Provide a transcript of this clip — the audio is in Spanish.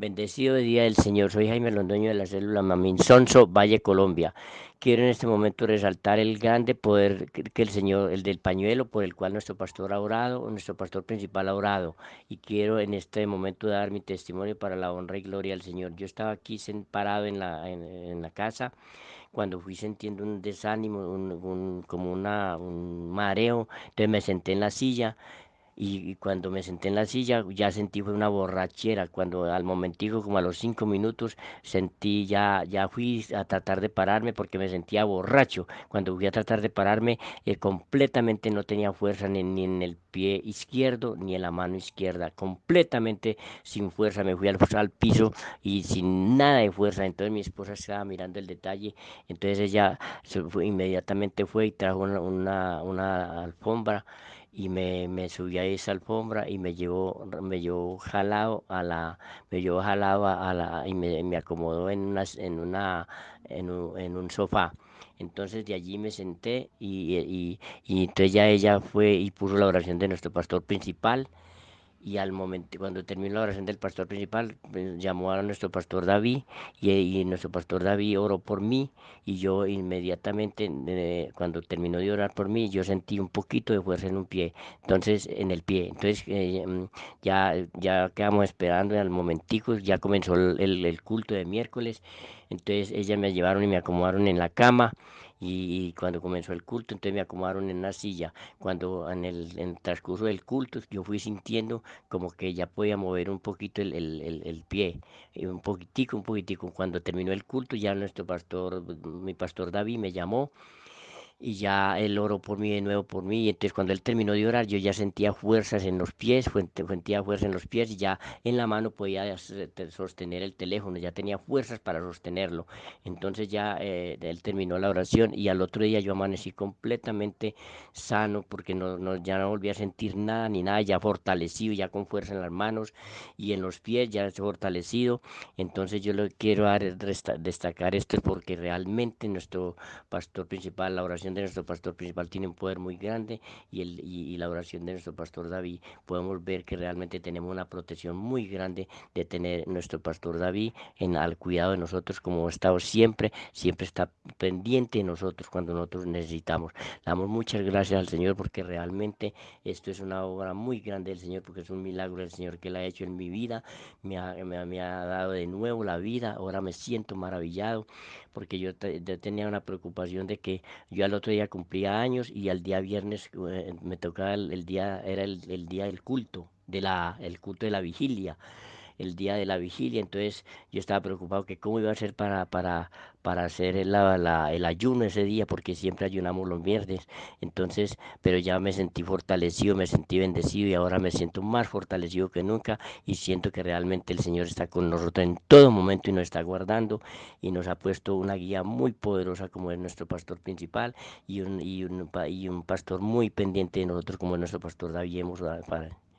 Bendecido día del Señor, soy Jaime Londoño de la célula Mamín Sonso, Valle, Colombia. Quiero en este momento resaltar el grande poder que el Señor, el del pañuelo, por el cual nuestro pastor ha orado, nuestro pastor principal ha orado. Y quiero en este momento dar mi testimonio para la honra y gloria del Señor. Yo estaba aquí parado en la, casa cuando fui sintiendo un desánimo, como un mareo, entonces me senté en la silla y, cuando me senté en la silla ya sentí fue una borrachera, cuando al momentico, como a los cinco minutos, sentí ya, ya fui a tratar de pararme porque me sentía borracho. Cuando fui a tratar de pararme, eh, completamente no tenía fuerza ni, ni, en el pie izquierdo ni en la mano izquierda, completamente sin fuerza. Me fui al, piso y sin nada de fuerza. Entonces mi esposa estaba mirando el detalle, entonces ella fue, inmediatamente fue y trajo una, una alfombra y me, me subí a esa alfombra y me llevó, me llevó jalado a la, me llevó jalado a la, y me, me acomodó en una, en una, en un, en un sofá. Entonces de allí me senté y, y, y entonces ya ella fue y puso la oración de nuestro pastor principal y al momento cuando terminó la oración del pastor principal pues, llamó a nuestro pastor David y, nuestro pastor David oró por mí y yo inmediatamente eh, cuando terminó de orar por mí yo sentí un poquito de fuerza en un pie entonces en el pie. Entonces eh, mm, ya ya quedamos esperando al momentico ya comenzó el, el culto de miércoles. Entonces ellas me llevaron y me acomodaron en la cama y, cuando comenzó el culto, entonces me acomodaron en una silla. Cuando en el, transcurso del culto yo fui sintiendo como que ya podía mover un poquito el, el, el, pie, eh, un poquitico, un poquitico. Cuando terminó el culto ya nuestro pastor, mi pastor David me llamó y ya él oró por mí de nuevo por mí y entonces cuando él terminó de orar yo ya sentía fuerzas en los pies sentía fuerzas en los pies y ya en la mano podía sostener el teléfono ya tenía fuerzas para sostenerlo. Entonces ya eh, él terminó la oración y al otro día yo amanecí completamente sano porque no, no, ya no volví a sentir nada ni nada ya fortalecido ya con fuerza en las manos y en los pies ya fortalecido. Entonces yo lo quiero destacar esto porque realmente nuestro pastor principal la oración de nuestro pastor principal tiene un poder muy grande y, el, y, la oración de nuestro pastor David, podemos ver que realmente tenemos una protección muy grande de tener nuestro pastor David en, al cuidado de nosotros, como ha estado siempre, siempre está pendiente de nosotros cuando nosotros necesitamos. damos muchas gracias al Señor porque realmente esto es una obra muy grande del Señor, porque es un milagro del Señor que Él ha hecho en mi vida, me ha, me, ha dado de nuevo la vida, ahora me siento maravillado, porque yo, yo tenía una preocupación de que yo al día cumplía años y al día viernes eh, me tocaba el, día, era el, el, día del culto, de la, el culto de la vigilia el día de la vigilia, entonces yo estaba preocupado que cómo iba a ser para, para, para hacer el, ayuno ese día, porque siempre ayunamos los viernes, entonces, pero ya me sentí fortalecido, me sentí bendecido y ahora me siento más fortalecido que nunca y siento que realmente el Señor está con nosotros en todo momento y nos está guardando y nos ha puesto una guía muy poderosa como es nuestro pastor principal y un, y un, y un pastor muy pendiente de nosotros como es nuestro pastor David. Padre.